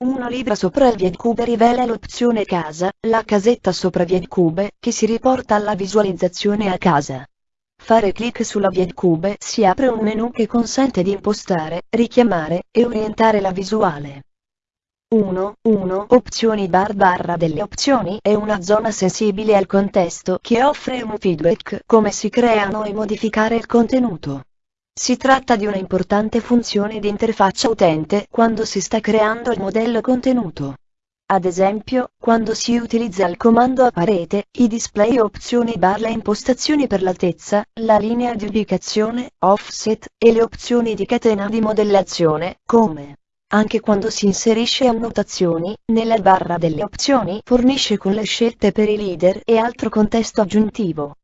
Uno libro sopra il VietCube rivela l'opzione casa, la casetta sopra VietCube, che si riporta alla visualizzazione a casa. Fare clic sulla VietCube si apre un menu che consente di impostare, richiamare e orientare la visuale. 1. 1. Opzioni bar barra delle opzioni è una zona sensibile al contesto che offre un feedback come si creano e modificare il contenuto. Si tratta di una importante funzione di interfaccia utente quando si sta creando il modello contenuto. Ad esempio, quando si utilizza il comando a parete, i display opzioni bar le impostazioni per l'altezza, la linea di ubicazione, offset, e le opzioni di catena di modellazione, come anche quando si inserisce annotazioni, nella barra delle opzioni fornisce con le scelte per i leader e altro contesto aggiuntivo.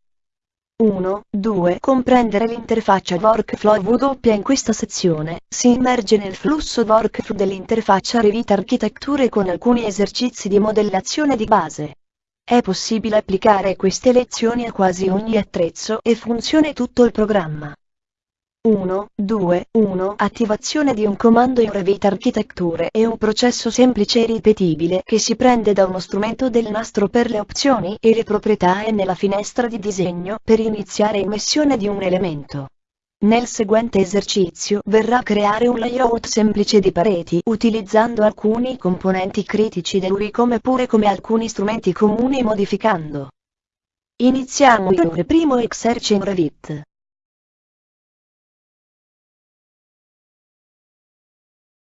1. 2. Comprendere l'interfaccia workflow W in questa sezione, si immerge nel flusso workflow dell'interfaccia Revit Architetture con alcuni esercizi di modellazione di base. È possibile applicare queste lezioni a quasi ogni attrezzo e funzione tutto il programma. 1, 2, 1 Attivazione di un comando in Revit Architetture è un processo semplice e ripetibile che si prende da uno strumento del nastro per le opzioni e le proprietà e nella finestra di disegno per iniziare immissione di un elemento. Nel seguente esercizio verrà a creare un layout semplice di pareti utilizzando alcuni componenti critici dell'UI come pure come alcuni strumenti comuni modificando. Iniziamo il primo exercise in Revit.